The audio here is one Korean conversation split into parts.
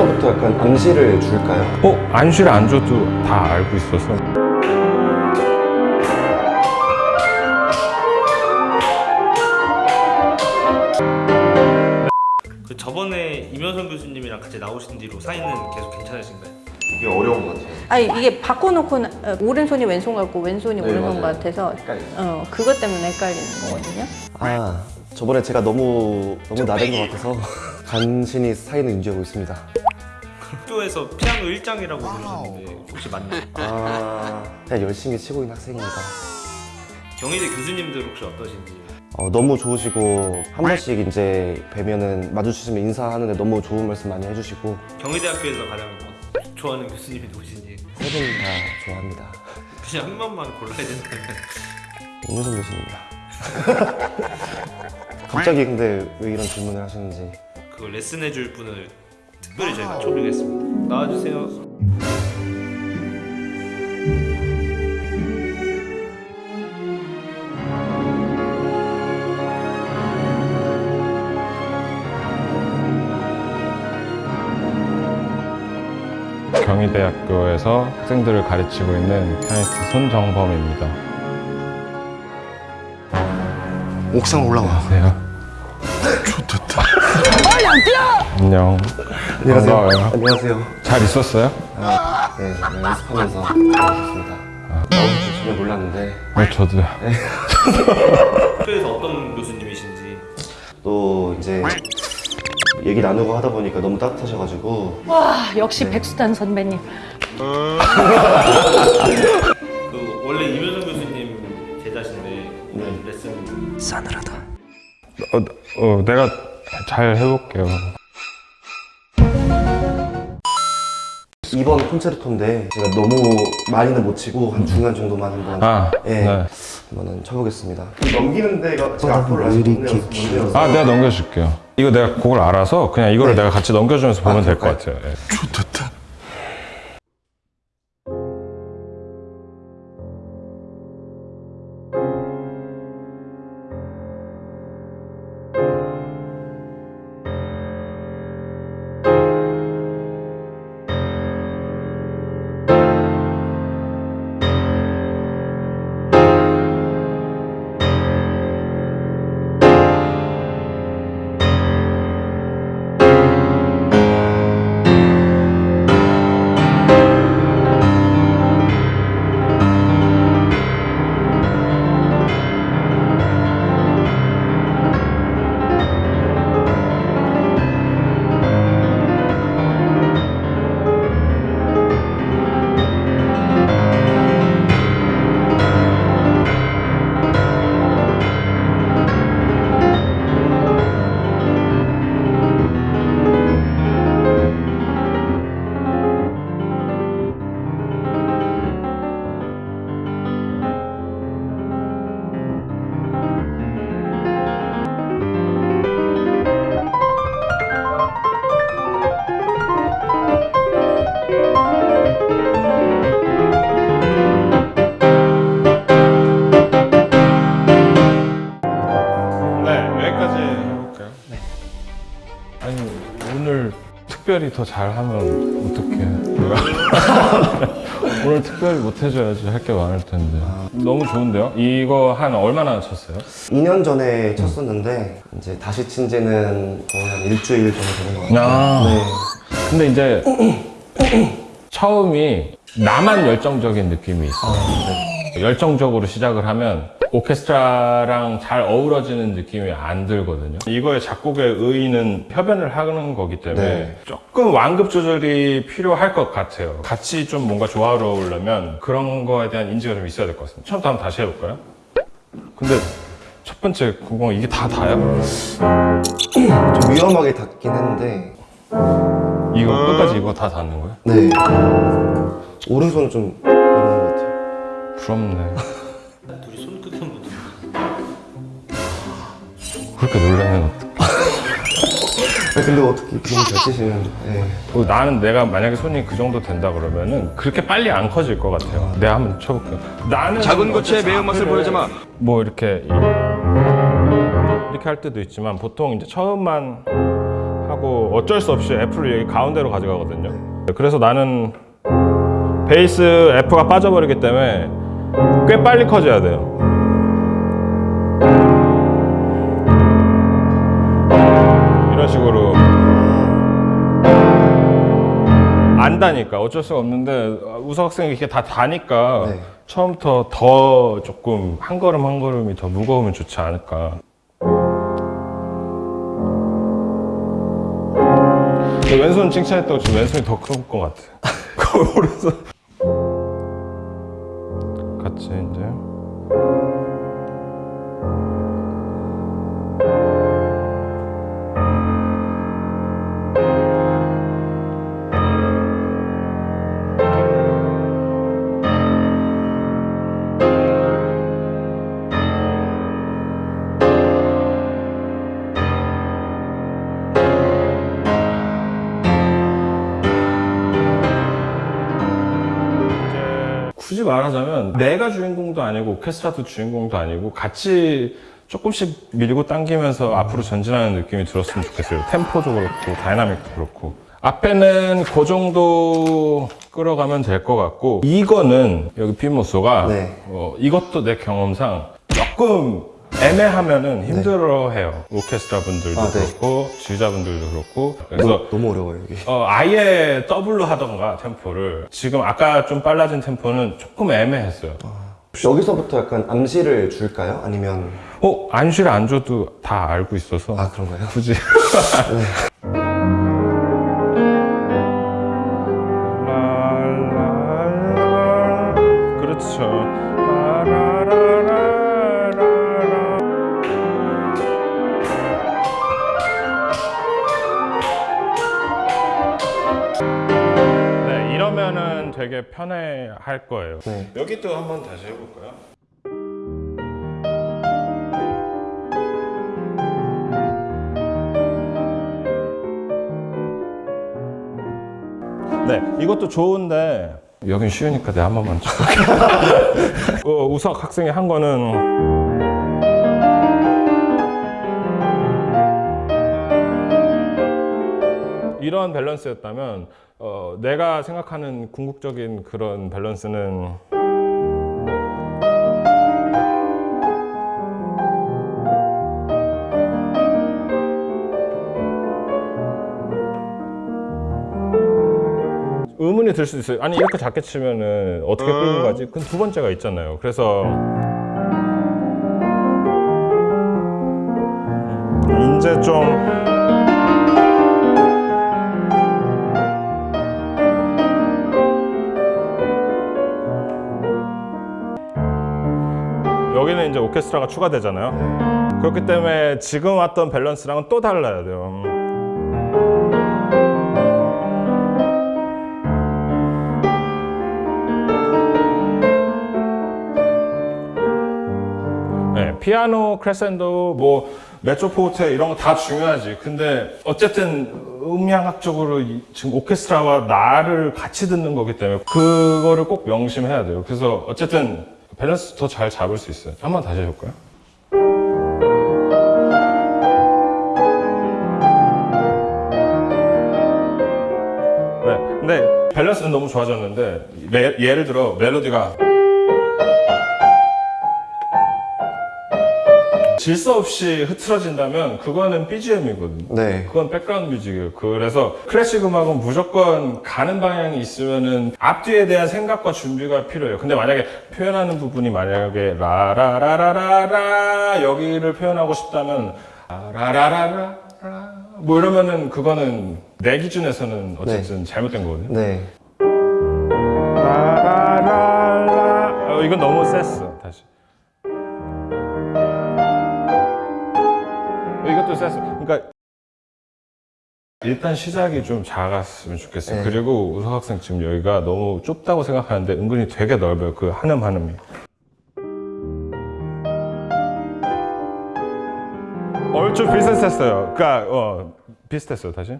어려서부터 약간 암시를 줄까요? 어? 안쉬를 안 줘도 다 알고 있어서 그 저번에 임현성 교수님이랑 같이 나오신 뒤로 사이는 계속 괜찮으신가요? 이게 어려운 것 같아요. 아니 이게 바꿔놓고 나- 어, 오른손이 왼손 같고 왼손이 네, 오른손 맞아요. 같아서 헷갈려요. 어 그것 때문에 헷갈리는 거거든요. 아, 저번에 제가 너무 너무 나댄 것 같아서 간신히 사이는 유지하고 있습니다. 학교에서 피아노 1장이라고 부르셨는데 혹시 맞나요? 아, 그냥 열심히 치고 있는 학생입니다. 경희대 교수님들 혹시 어떠신지 어, 너무 좋으시고 한 번씩 이제 뵈면은 마주치시면 인사하는데 너무 좋은 말씀 많이 해주시고 경희대학교에서 가장 좋아하는 교수님이 누구신지 세 분 다 좋아합니다. 그냥 한 명만 골라야 된다면 임효선 교수님이다. 갑자기 근데 왜 이런 질문을 하시는지 그걸 레슨해 줄 분을 특별히 저희가 초빙했습니다 나와주세요. 경희대학교에서 학생들을 가르치고 있는 피아니스트 손정범입니다. 옥상 올라와. 안녕하세요. 좋겠다. 안녕 안녕하세요. 반가워요. 안녕하세요. 잘 있었어요? 네, 네, 연습하면서 잘하셨습니다. 나오실 줄 전혀 몰랐는데 네 저도요 학교에서 어떤 교수님이신지 또 이제 얘기 나누고 하다 보니까 너무 따뜻하셔가지고 와 역시 백수단 선배님. 그 원래 임현성 교수님 제자신데 오늘 레슨 어, 어, 내가 잘 해볼게요 이번 콘체르토인데 제가 너무 많이는 못 치고 한 중간 정도만 한번 아, 예, 네. 한번은 쳐보겠습니다. 넘기는 데가 제가 앞으로 아직 못 내려서 못 내려서 아 내가 넘겨줄게요 이거 내가 곡을 알아서 그냥 이거를 네. 내가 같이 넘겨주면서 보면 아, 될것 그럴까요? 같아요 예. 네, 오늘 특별히 더 잘하면 어떡해. 오늘 특별히 못해줘야지 할 게 많을 텐데. 너무 좋은데요? 이거 한 얼마나 쳤어요? 2년 전에 쳤었는데 이제 다시 친 지는 거의 한 일주일 정도 되는 것 같아요. 아. 네. 근데 이제 처음이 나만 열정적인 느낌이 있어요. 열정적으로 시작을 하면 오케스트라랑 잘 어우러지는 느낌이 안 들거든요. 이거의 작곡의 의의는 협연을 하는 거기 때문에 네. 조금 완급 조절이 필요할 것 같아요. 같이 좀 뭔가 조화로우려면 그런 거에 대한 인지가 좀 있어야 될 것 같습니다. 처음부터 한번 다시 해볼까요? 근데 첫 번째 게 이게 다 다요? 좀 위험하게 닿긴 했는데 이거 끝까지 이거 다 닿는 거예요? 네. 오른손은 좀 위험한 것 같아요. 부럽네. 그렇게 놀라면 근데 어떻게 그런 잘 치시는 네. 어, 나는 내가 만약에 손이 그 정도 된다 그러면은 그렇게 빨리 안 커질 것 같아요. 내가 한번 쳐볼게요. 나는 작은 고추의 매운맛을 보여주마. 뭐 이렇게 이- 이렇게 할 때도 있지만 보통 이제 처음만 하고 어쩔 수 없이 F를 여기 가운데로 가져가거든요. 그래서 나는 베이스 F가 빠져버리기 때문에 꽤 빨리 커져야 돼요. 안다니까 어쩔 수가 없는데 우석 학생이 이렇게 다 다니까 네. 처음부터 더 조금 한 걸음 한 걸음이 더 무거우면 좋지 않을까. 왼손 칭찬했다고 지금 왼손이 더 큰 것 같아. 오른손. 말하자면 내가 주인공도 아니고 오케스트라도 주인공도 아니고 같이 조금씩 밀고 당기면서 앞으로 전진하는 느낌이 들었으면 좋겠어요. 템포도 그렇고 dynamic도 그렇고 앞에는 그 정도 끌어가면 될 것 같고 이거는 여기 più mosso가 네. 어, 이것도 내 경험상 조금 애매하면은 힘들어해요. 오케스트라 분들도 아, 네. 그렇고 지휘자분들도 그렇고 그래서 너무 어려워요 여기. 어, 아예 더블로 하던가 템포를 지금 아까 좀 빨라진 템포는 조금 애매했어요 여기서부터 약간 암시를 줄까요? 아니면 어? 안쉬를 안 줘도 다 알고 있어서 아 그런가요? 굳이 그 되게 편해 할 거예요 네. 여기 또 한번 다시 해볼까요? 네, 이것도 좋은데 여긴 쉬우니까 내가 한 번만 쳐볼게. 어, 우석 학생이 한 거는 이런 밸런스였다면 어, 내가 생각하는 궁극적인 그런 밸런스는 의문이 들 수도 있어요. 아니 이렇게 작게 치면은 어떻게 끌고 가지? 그건 두 번째가 있잖아요. 그래서 음, 이제 좀 이제 오케스트라가 추가되잖아요. 그렇기 때문에 지금 왔던 밸런스랑은 또 달라야 돼요. 네, 피아노, 크레센도, 뭐 메조포르테 이런 거 다 중요하지. 근데 어쨌든 음향학적으로 이- 지금 오케스트라와 나를 같이 듣는 거기 때문에 그거를 꼭 명심해야 돼요. 그래서 어쨌든 밸런스 더 잘 잡을 수 있어요. 한 번 다시 해볼까요? 네, 근데 밸런스는 너무 좋아졌는데 매- 예를 들어 멜로디가 질서 없이 흐트러진다면 그거는 BGM이거든요. 네. 그건 백그라운드 뮤직이에요. 그래서 클래식 음악은 무조건 가는 방향이 있으면은 앞뒤에 대한 생각과 준비가 필요해요. 근데 만약에 표현하는 부분이 만약에 라라라라라라 여기를 표현하고 싶다면 라라라라라 뭐 이러면은 그거는 내 기준에서는 어쨌든 잘못된 거거든요. 네. 라라라라 어, 이건 너무 셌어. 다시. 이것도 셌어. 그러니까 일단 시작이 좀 작았으면 좋겠어요. 네. 그리고 우석 학생 지금 여기가 너무 좁다고 생각하는데 은근히 되게 넓어요. 그 한음 한음이. 얼추 비슷했어요. 그러니까 어, 비슷했어요. 다시.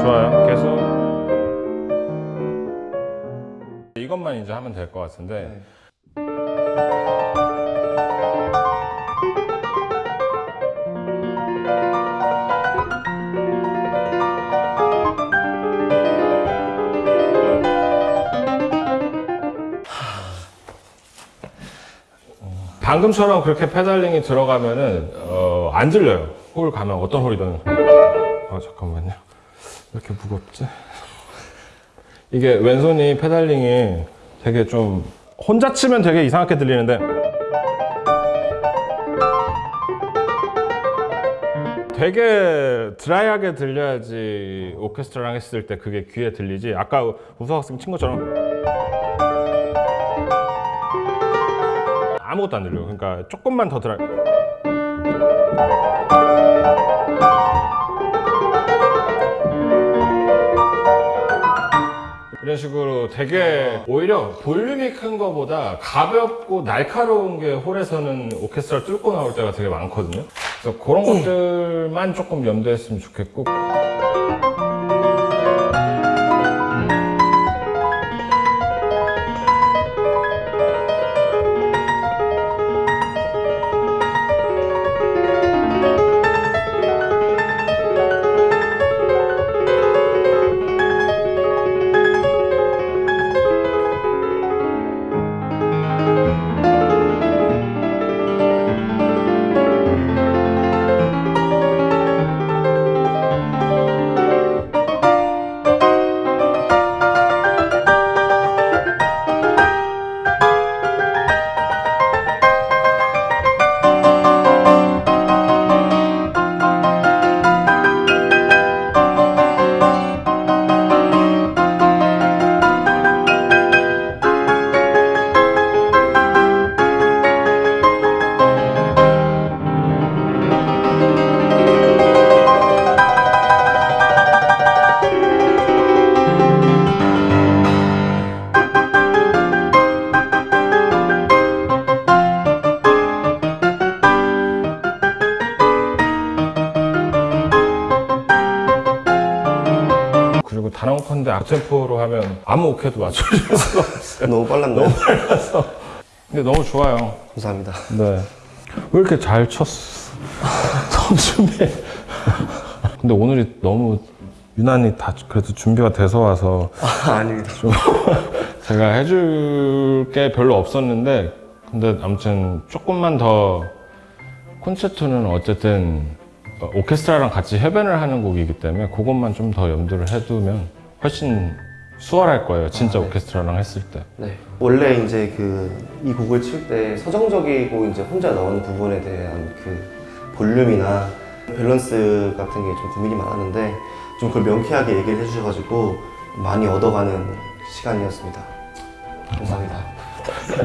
좋아요. 계속 이것만 이제 하면 될 것 같은데. 네. 방금처럼 그렇게 페달링이 들어가면은 어, 안 들려요. 홀 가면 어떤 홀이든. 아 잠깐만요. 왜 이렇게 무겁지? 이게 왼손이 pedaling이 되게 좀 혼자 치면 되게 이상하게 들리는데 되게 드라이하게 들려야지 오케스트라랑 했을 때 그게 귀에 들리지 아까 우석 학생 친 것처럼 아무것도 안 들려요 그러니까 조금만 더 드라이 이런 식으로 되게 오히려 볼륨이 큰 거보다 가볍고 날카로운 게 홀에서는 오케스트라 뚫고 나올 때가 되게 많거든요. 그래서 그런 것들만 조금 염두했으면 좋겠고. 건데 악템포로 하면 아무 오케도 맞춰줄 수가 없어요. 너무 빨랐나요? 근데 너무 좋아요. 감사합니다. 네. 왜 이렇게 잘 쳤어? 선수배. 근데 오늘이 너무 유난히 다 그래도 준비가 돼서 와서 아, 아닙니다. 제가 해줄 게 별로 없었는데 근데 아무튼 조금만 더 콘체르토는 어쨌든 어, 오케스트라랑 같이 협연을 하는 곡이기 때문에 그것만 좀 더 염두를 해두면 훨씬 수월할 거예요 진짜 오케스트라랑 했을 때 네. 원래 이제 그 이 곡을 칠 때 서정적이고 이제 혼자 나오는 부분에 대한 그 볼륨이나 밸런스 같은 게 좀 고민이 많았는데 좀 그걸 명쾌하게 얘기를 해주셔가지고 많이 얻어가는 시간이었습니다. 감사합니다.